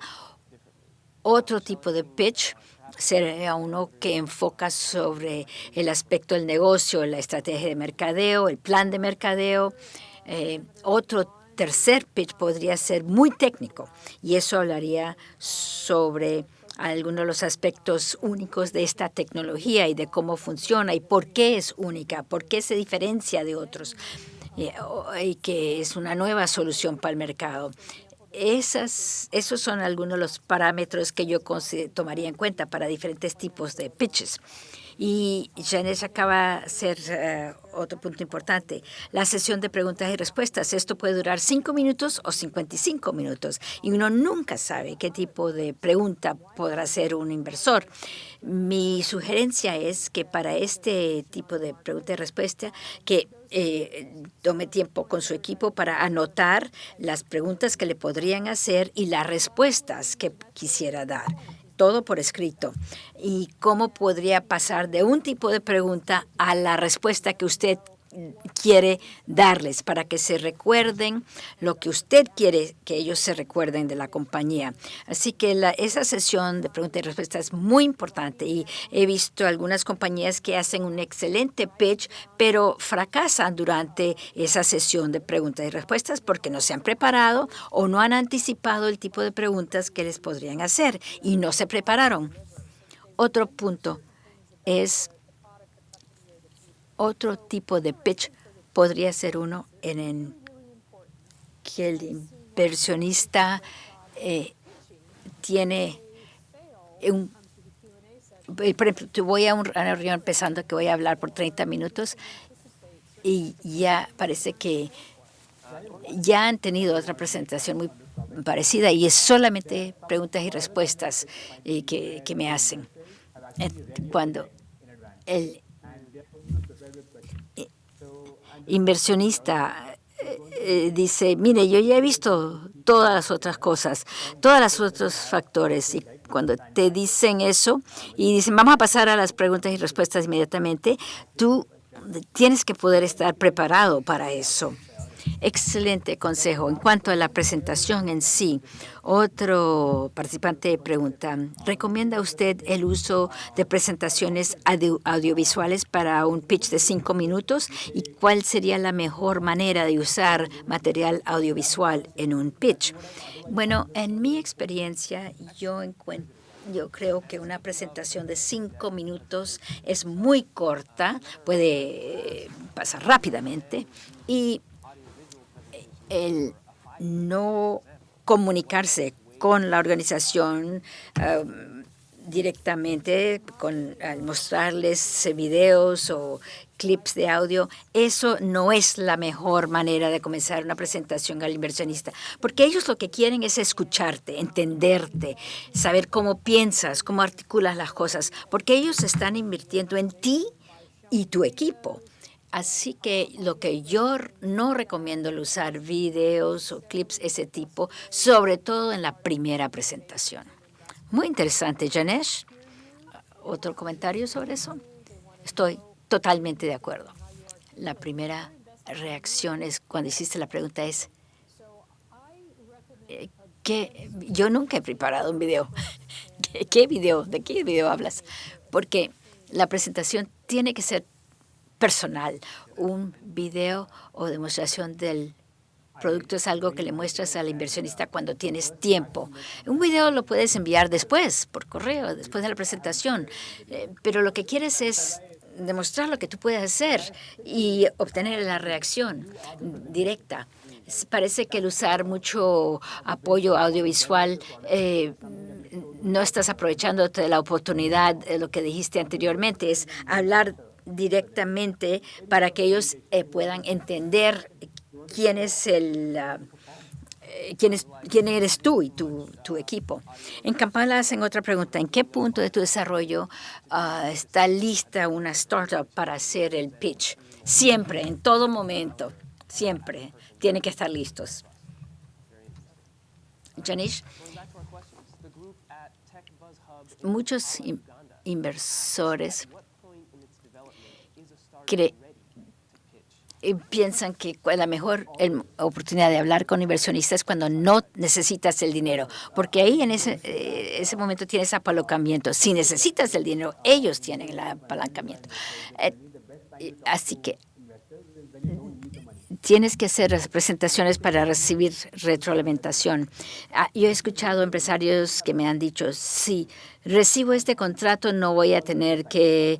Otro tipo de pitch sería uno que enfoca sobre el aspecto del negocio, la estrategia de mercadeo, el plan de mercadeo. Eh, otro tercer pitch podría ser muy técnico y eso hablaría sobre algunos de los aspectos únicos de esta tecnología y de cómo funciona y por qué es única, por qué se diferencia de otros y, que es una nueva solución para el mercado. Esas, esos son algunos de los parámetros que yo tomaría en cuenta para diferentes tipos de pitches. Y Janet acaba de hacer eh, otro punto importante, la sesión de preguntas y respuestas. Esto puede durar cinco minutos o 55 minutos y uno nunca sabe qué tipo de pregunta podrá hacer un inversor. Mi sugerencia es que para este tipo de pregunta y respuesta, que eh, tome tiempo con su equipo para anotar las preguntas que le podrían hacer y las respuestas que quisiera dar todo por escrito. ¿Y cómo podría pasar de un tipo de pregunta a la respuesta que usted quiere darles para que se recuerden lo que usted quiere que ellos se recuerden de la compañía. Así que esa sesión de preguntas y respuestas es muy importante y he visto algunas compañías que hacen un excelente pitch, pero fracasan durante esa sesión de preguntas y respuestas porque no se han preparado o no han anticipado el tipo de preguntas que les podrían hacer y no se prepararon. Otro punto es otro tipo de pitch podría ser uno en el que el inversionista eh, tiene un eh, por ejemplo, voy a una reunión pensando que voy a hablar por 30 minutos y ya parece que ya han tenido otra presentación muy parecida y es solamente preguntas y respuestas eh, que, que, me hacen. Cuando el inversionista eh, eh, dice, mire, yo ya he visto todas las otras cosas, todos los otros factores. Y cuando te dicen eso y dicen, vamos a pasar a las preguntas y respuestas inmediatamente, tú tienes que poder estar preparado para eso. Excelente consejo. En cuanto a la presentación en sí, otro participante pregunta, ¿recomienda usted el uso de presentaciones audiovisuales para un pitch de cinco minutos? ¿Y cuál sería la mejor manera de usar material audiovisual en un pitch? Bueno, en mi experiencia, yo yo creo que una presentación de cinco minutos es muy corta, puede pasar rápidamente y el no comunicarse con la organización um, directamente, con, mostrarles videos o clips de audio, eso no es la mejor manera de comenzar una presentación al inversionista, porque ellos lo que quieren es escucharte, entenderte, saber cómo piensas, cómo articulas las cosas, porque ellos están invirtiendo en ti y tu equipo. Así que lo que yo no recomiendo es usar videos o clips ese tipo, sobre todo en la primera presentación. Muy interesante, Janesh. ¿Otro comentario sobre eso? Estoy totalmente de acuerdo. La primera reacción es cuando hiciste la pregunta es eh, que yo nunca he preparado un video. (laughs) ¿Qué video? ¿De qué video hablas? Porque la presentación tiene que ser personal. Un video o demostración del producto es algo que le muestras al inversionista cuando tienes tiempo. Un video lo puedes enviar después, por correo, después de la presentación, eh, pero lo que quieres es demostrar lo que tú puedes hacer y obtener la reacción directa. Parece que el usar mucho apoyo audiovisual eh, no estás aprovechando de la oportunidad, lo que dijiste anteriormente, es hablar directamente para que ellos eh, puedan entender quién es el ah, eh, quién, es, quién eres tú y tu, equipo. En Kampala hacen otra pregunta. ¿En qué punto de tu desarrollo uh, está lista una startup para hacer el pitch? Siempre, en todo momento, siempre tienen que estar listos. Janish, muchos inversores creen piensan que la mejor oportunidad de hablar con inversionistas es cuando no necesitas el dinero, porque ahí en ese, eh, ese momento tienes apalancamiento. Si necesitas el dinero, ellos tienen el apalancamiento. Eh, así que tienes que hacer presentaciones para recibir retroalimentación. Ah, yo he escuchado empresarios que me han dicho, si recibo este contrato no voy a tener que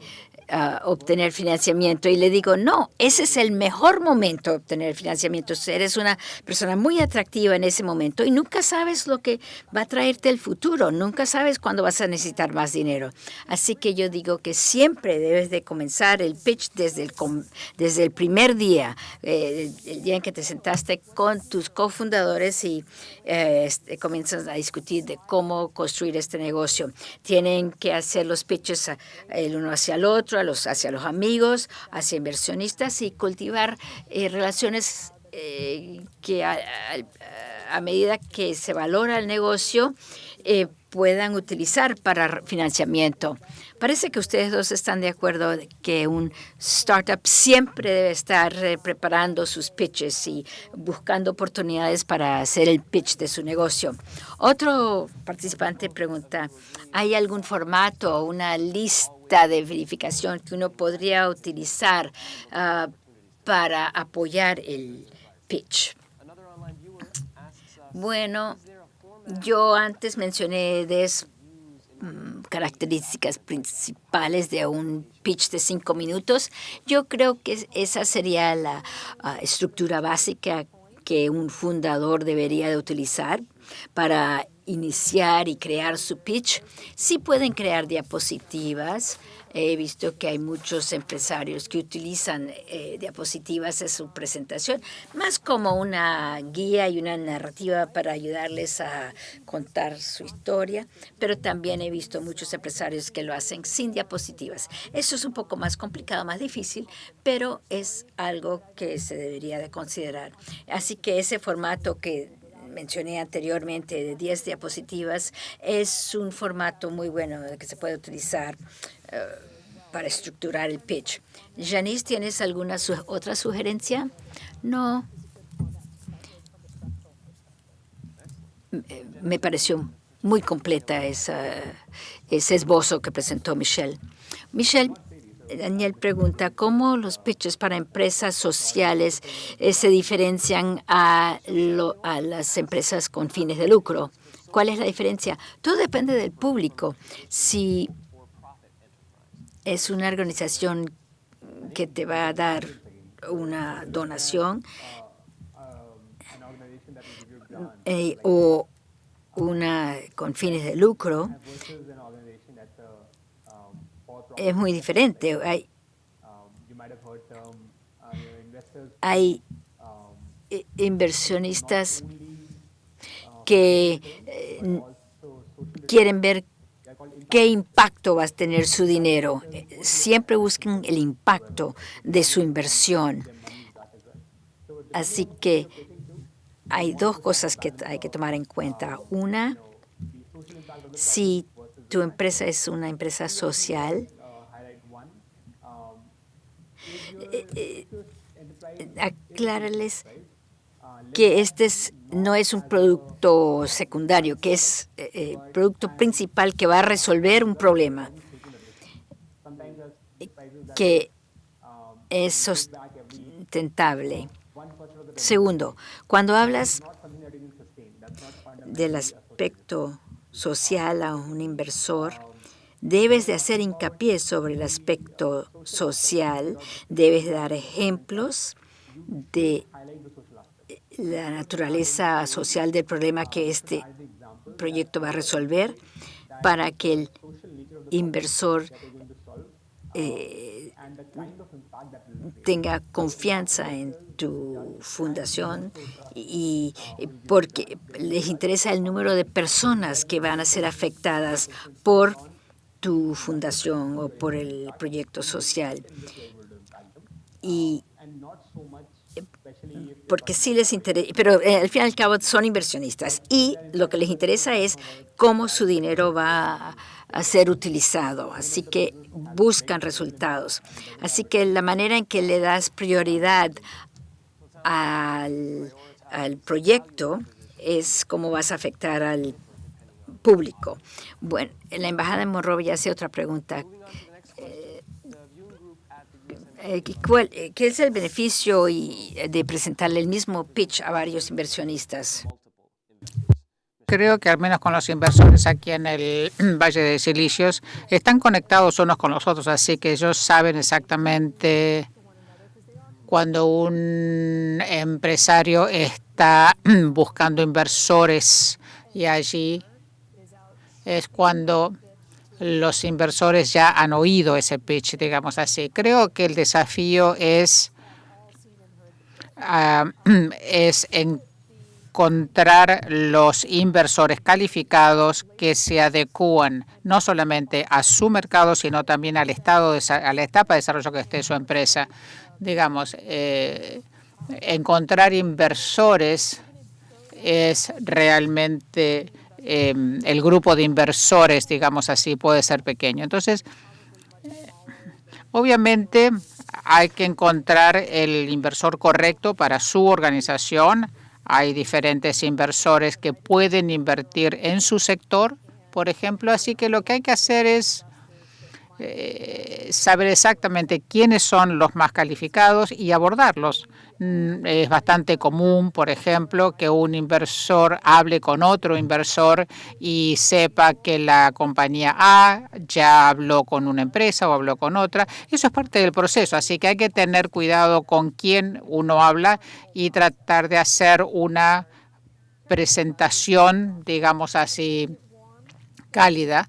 obtener financiamiento. Y le digo, no, ese es el mejor momento de obtener financiamiento. Eres una persona muy atractiva en ese momento y nunca sabes lo que va a traerte el futuro. Nunca sabes cuándo vas a necesitar más dinero. Así que yo digo que siempre debes de comenzar el pitch desde el, desde el primer día, eh, el día en que te sentaste con tus cofundadores y eh, este, comienzas a discutir de cómo construir este negocio. Tienen que hacer los pitches el uno hacia el otro, los, hacia los amigos, hacia inversionistas y cultivar eh, relaciones eh, que a, medida que se valora el negocio eh, puedan utilizar para financiamiento. Parece que ustedes dos están de acuerdo que un startup siempre debe estar preparando sus pitches y buscando oportunidades para hacer el pitch de su negocio. Otro participante pregunta, ¿hay algún formato o una lista de verificación que uno podría utilizar uh, para apoyar el pitch. Bueno, yo antes mencioné de mm, características principales de un pitch de cinco minutos. Yo creo que esa sería la uh, estructura básica que un fundador debería de utilizar para iniciar y crear su pitch. Sí pueden crear diapositivas. He visto que hay muchos empresarios que utilizan eh, diapositivas en su presentación, más como una guía y una narrativa para ayudarles a contar su historia, pero también he visto muchos empresarios que lo hacen sin diapositivas. Eso es un poco más complicado, más difícil, pero es algo que se debería de considerar. Así que ese formato que mencioné anteriormente de 10 diapositivas, es un formato muy bueno que se puede utilizar para estructurar el pitch. Janice, ¿tienes alguna otra sugerencia? No. Me pareció muy completa esa, ese esbozo que presentó Michelle. Michelle, Daniel pregunta, ¿cómo los pitches para empresas sociales eh, se diferencian a, a las empresas con fines de lucro? ¿Cuál es la diferencia? Todo depende del público. Si es una organización que te va a dar una donación eh, o una con fines de lucro, es muy diferente. Hay, hay inversionistas que eh, quieren ver qué impacto va a tener su dinero. Siempre busquen el impacto de su inversión. Así que hay dos cosas que hay que tomar en cuenta. Una, si tu empresa es una empresa social, eh, eh, aclárales que este no es un producto secundario, que es el eh, producto principal que va a resolver un problema, que es sustentable. Segundo, cuando hablas del aspecto social a un inversor, Debes de hacer hincapié sobre el aspecto social, debes dar ejemplos de la naturaleza social del problema que este proyecto va a resolver para que el inversor eh, tenga confianza en tu fundación y porque les interesa el número de personas que van a ser afectadas por tu fundación o por el proyecto social. Y porque sí les interesa, pero eh, al fin y al cabo son inversionistas y lo que les interesa es cómo su dinero va a ser utilizado. Así que buscan resultados. Así que la manera en que le das prioridad al, proyecto es cómo vas a afectar al público. Bueno, la embajada de Monrovia hace otra pregunta. Eh, eh, ¿Qué es el beneficio de presentarle el mismo pitch a varios inversionistas? Creo que al menos con los inversores aquí en el (clears throat) Valle de Silicios están conectados unos con los otros, así que ellos saben exactamente cuando un empresario está (clears throat) buscando inversores y allí es cuando los inversores ya han oído ese pitch, digamos así. Creo que el desafío es, ah, (clears throat) es encontrar los inversores calificados que se adecúan no solamente a su mercado, sino también al estado de, a la etapa de desarrollo que esté su empresa. Digamos, eh, encontrar inversores es realmente Em, el grupo de inversores, digamos así, puede ser pequeño. Entonces, obviamente hay que encontrar el inversor correcto para su organización. Hay diferentes inversores que pueden invertir en su sector, por ejemplo. Así que lo que hay que hacer es eh, saber exactamente quiénes son los más calificados y abordarlos. Mm, es bastante común, por ejemplo, que un inversor hable con otro inversor y sepa que la compañía A ya habló con una empresa o habló con otra. Eso es parte del proceso, así que hay que tener cuidado con quién uno habla y tratar de hacer una presentación, digamos así, cálida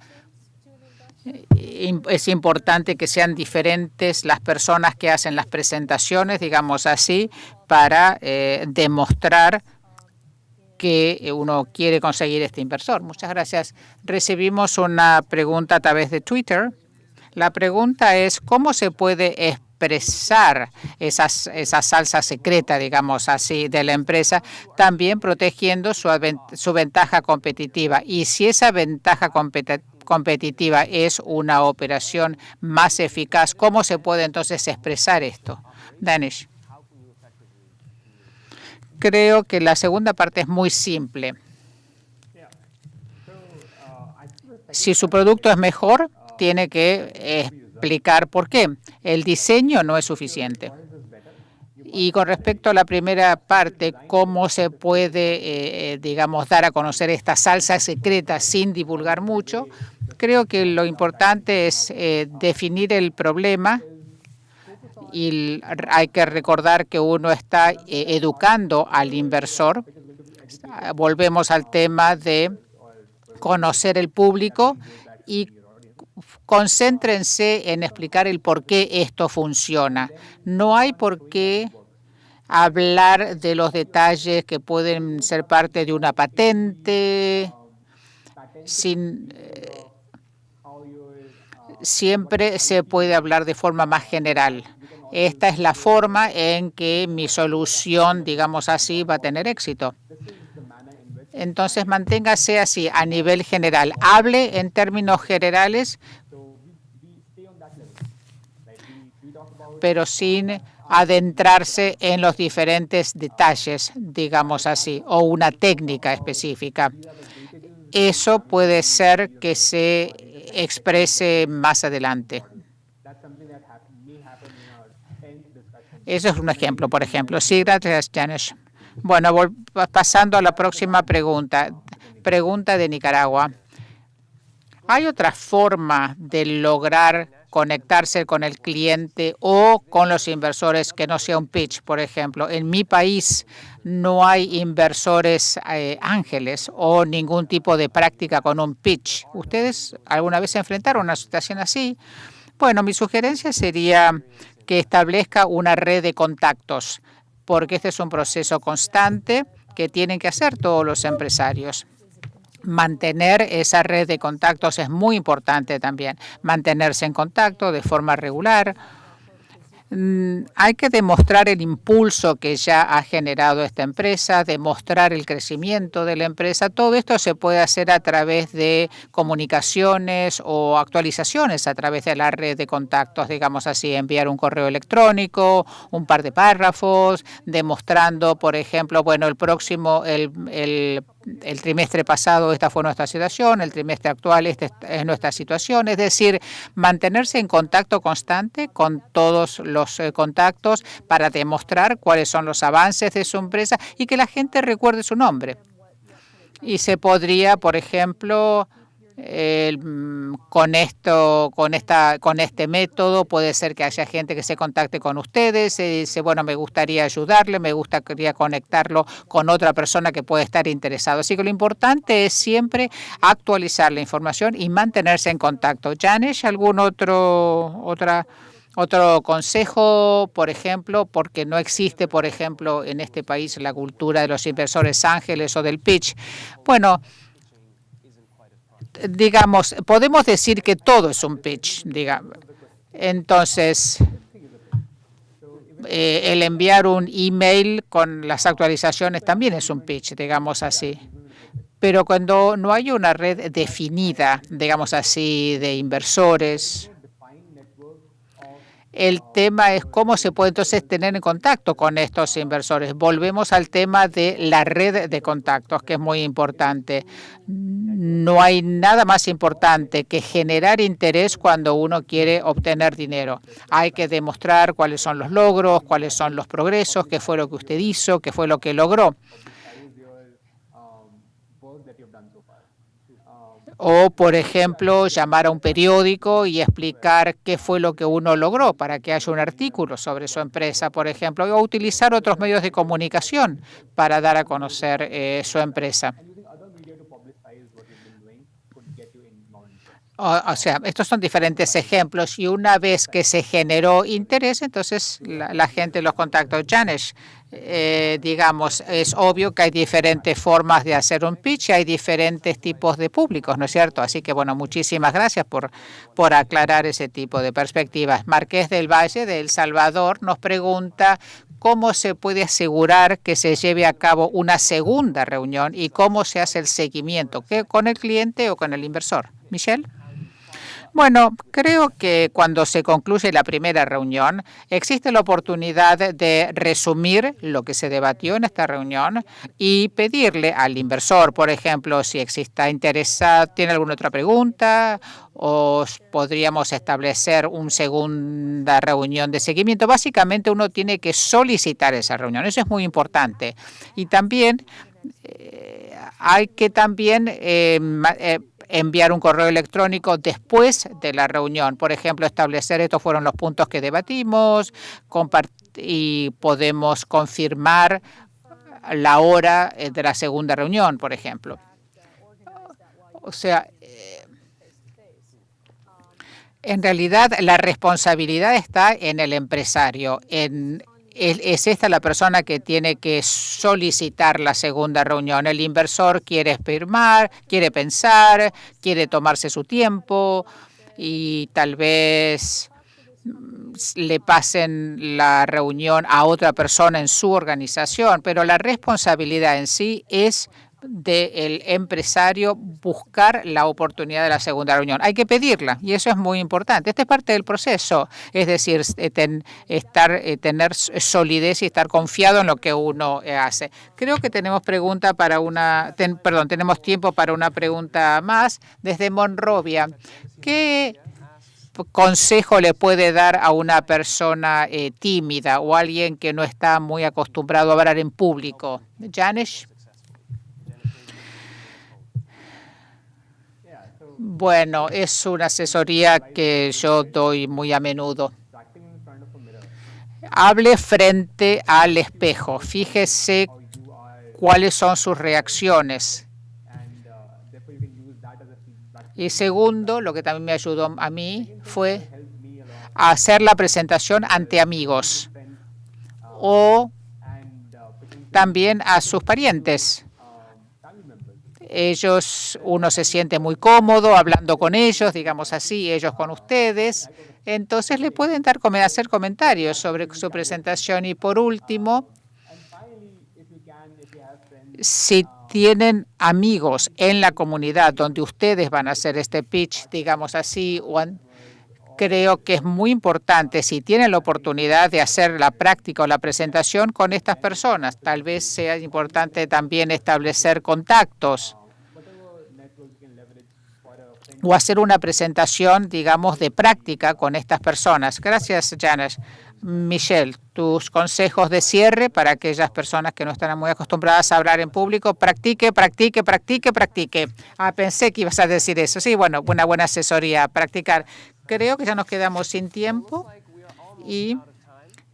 es importante que sean diferentes las personas que hacen las presentaciones, digamos así, para eh, demostrar que uno quiere conseguir este inversor. Muchas gracias. Recibimos una pregunta a través de Twitter. La pregunta es, ¿cómo se puede expresar esas, esa salsa secreta, digamos así, de la empresa, también protegiendo su, su ventaja competitiva? Y si esa ventaja competitiva competitiva es una operación más eficaz. ¿Cómo se puede entonces expresar esto? Danish. Creo que la segunda parte es muy simple. Si su producto es mejor, tiene que explicar por qué. El diseño no es suficiente. Y con respecto a la primera parte, cómo se puede, eh, eh, digamos, dar a conocer esta salsa secreta sin divulgar mucho, creo que lo importante es eh, definir el problema y hay que recordar que uno está educando al inversor. Volvemos al tema de conocer el público y concéntrense en explicar el por qué esto funciona. No hay por qué hablar de los detalles que pueden ser parte de una patente, sin, eh, siempre se puede hablar de forma más general. Esta es la forma en que mi solución, digamos así, va a tener éxito. Entonces, manténgase así a nivel general. Hable en términos generales, pero sin adentrarse en los diferentes detalles, digamos así, o una técnica específica. Eso puede ser que se exprese más adelante. Eso es un ejemplo, por ejemplo. Sí, gracias, Janesh. Bueno, pasando a la próxima pregunta. Pregunta de Nicaragua. ¿Hay otra forma de lograr conectarse con el cliente o con los inversores que no sea un pitch, por ejemplo. En mi país no hay inversores eh, ángeles o ningún tipo de práctica con un pitch. ¿Ustedes alguna vez se enfrentaron a una situación así? Bueno, mi sugerencia sería que establezca una red de contactos, porque este es un proceso constante que tienen que hacer todos los empresarios. Mantener esa red de contactos es muy importante también, mantenerse en contacto de forma regular Mm, hay que demostrar el impulso que ya ha generado esta empresa, demostrar el crecimiento de la empresa. Todo esto se puede hacer a través de comunicaciones o actualizaciones a través de la red de contactos, digamos así, enviar un correo electrónico, un par de párrafos, demostrando, por ejemplo, bueno, el próximo, el, el el trimestre pasado esta fue nuestra situación, el trimestre actual esta es nuestra situación, es decir, mantenerse en contacto constante con todos los eh, contactos para demostrar cuáles son los avances de su empresa y que la gente recuerde su nombre. Y se podría, por ejemplo, Mm, con esto, con esta, con este método puede ser que haya gente que se contacte con ustedes y dice, bueno, me gustaría ayudarle, me gustaría conectarlo con otra persona que puede estar interesado. Así que lo importante es siempre actualizar la información y mantenerse en contacto. Janesh, ¿algún otro, otra, otro consejo, por ejemplo, porque no existe, por ejemplo, en este país la cultura de los inversores ángeles o del pitch? Bueno, digamos, podemos decir que todo es un pitch, digamos. Entonces, eh, el enviar un email con las actualizaciones también es un pitch, digamos así. Pero cuando no hay una red definida, digamos así, de inversores, el tema es cómo se puede entonces tener en contacto con estos inversores. Volvemos al tema de la red de contactos, que es muy importante. No hay nada más importante que generar interés cuando uno quiere obtener dinero. Hay que demostrar cuáles son los logros, cuáles son los progresos, qué fue lo que usted hizo, qué fue lo que logró. O, por ejemplo, llamar a un periódico y explicar qué fue lo que uno logró para que haya un artículo sobre su empresa, por ejemplo, o utilizar otros medios de comunicación para dar a conocer eh, su empresa. O, sea, estos son diferentes ejemplos y una vez que se generó interés, entonces la, gente los contactó. Janesh, eh, digamos, es obvio que hay diferentes formas de hacer un pitch hay diferentes tipos de públicos, ¿no es cierto? Así que, bueno, muchísimas gracias por, por aclarar ese tipo de perspectivas. Marqués del Valle de El Salvador nos pregunta cómo se puede asegurar que se lleve a cabo una segunda reunión y cómo se hace el seguimiento, ¿con el cliente o con el inversor? Michelle. Bueno, creo que cuando se concluye la primera reunión, existe la oportunidad de resumir lo que se debatió en esta reunión y pedirle al inversor, por ejemplo, si exista interesado, tiene alguna otra pregunta o podríamos establecer una segunda reunión de seguimiento. Básicamente uno tiene que solicitar esa reunión. Eso es muy importante. Y también eh, hay que también eh, eh, enviar un correo electrónico después de la reunión. Por ejemplo, establecer estos fueron los puntos que debatimos y podemos confirmar la hora eh, de la segunda reunión, por ejemplo. O sea, eh, en realidad la responsabilidad está en el empresario, es esta la persona que tiene que solicitar la segunda reunión. El inversor quiere firmar, quiere pensar, quiere tomarse su tiempo y tal vez mm, le pasen la reunión a otra persona en su organización, pero la responsabilidad en sí es del empresario buscar la oportunidad de la segunda reunión. Hay que pedirla y eso es muy importante. Esta es parte del proceso, es decir, eh, estar, eh, tener solidez y estar confiado en lo que uno eh, hace. Creo que tenemos pregunta para una, perdón, tenemos tiempo para una pregunta más desde Monrovia. ¿Qué consejo le puede dar a una persona tímida o alguien que no está muy acostumbrado a hablar en público? Janesh. Bueno, es una asesoría que yo doy muy a menudo. Hable frente al espejo. Fíjese cuáles son sus reacciones. Y segundo, lo que también me ayudó a mí fue hacer la presentación ante amigos o también a sus parientes. Ellos, uno se siente muy cómodo hablando con ellos, digamos así, ellos con ustedes. Entonces le pueden dar, hacer comentarios sobre su presentación. Y por último, si tienen amigos en la comunidad donde ustedes van a hacer este pitch, digamos así, creo que es muy importante si tienen la oportunidad de hacer la práctica o la presentación con estas personas. Tal vez sea importante también establecer contactos o hacer una presentación, digamos, de práctica con estas personas. Gracias, Janes. Michelle, tus consejos de cierre para aquellas personas que no están muy acostumbradas a hablar en público. Practique, practique, practique, practique. Ah, pensé que ibas a decir eso. Sí, bueno, una buena asesoría, practicar. Creo que ya nos quedamos sin tiempo y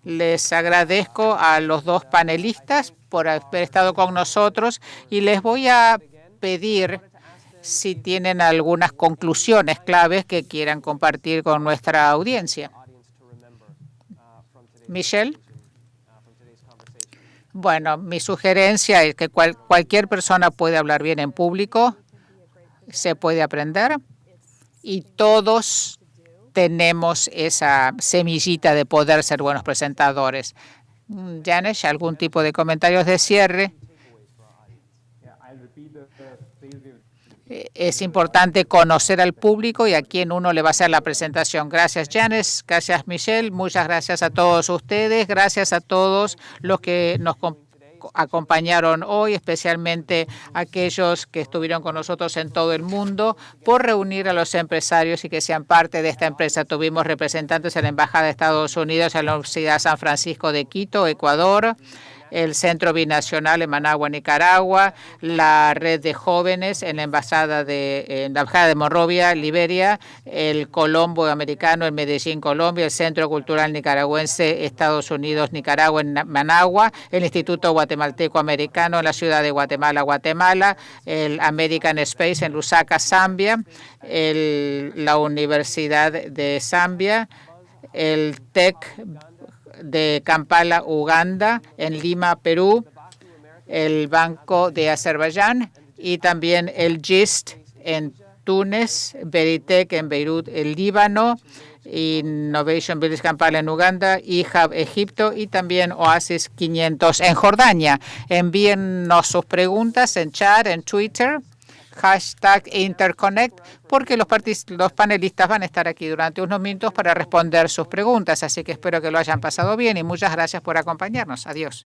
les agradezco a los dos panelistas por haber estado con nosotros y les voy a pedir si tienen algunas conclusiones claves que quieran compartir con nuestra audiencia. Michelle. Bueno, mi sugerencia es que cualquier persona puede hablar bien en público, se puede aprender y todos tenemos esa semillita de poder ser buenos presentadores. Janesh, ¿algún tipo de comentarios de cierre? Es importante conocer al público y a quién uno le va a hacer la presentación. Gracias, Janes. Gracias, Michelle. Muchas gracias a todos ustedes. Gracias a todos los que nos acompañaron hoy, especialmente aquellos que estuvieron con nosotros en todo el mundo, por reunir a los empresarios y que sean parte de esta empresa. Tuvimos representantes en la Embajada de Estados Unidos, en la Universidad San Francisco de Quito, Ecuador, el Centro Binacional en Managua, Nicaragua, la red de jóvenes en la Embajada de, en la Embajada de Monrovia, Liberia, el Colombo Americano en Medellín, Colombia, el Centro Cultural Nicaragüense, Estados Unidos, Nicaragua en Managua, el Instituto Guatemalteco Americano en la ciudad de Guatemala, Guatemala, el American Space en Lusaka, Zambia, la Universidad de Zambia, el TEC de Kampala, Uganda, en Lima, Perú, el Banco de Azerbaiyán y también el GIST en Túnez, Veritec en Beirut, el Líbano, Innovation Village Kampala en Uganda, IHAB Egipto y también Oasis 500 en Jordania. Envíennos sus preguntas en chat, en Twitter hashtag Interconnect, porque los, los panelistas van a estar aquí durante unos minutos para responder sus preguntas. Así que espero que lo hayan pasado bien y muchas gracias por acompañarnos. Adiós.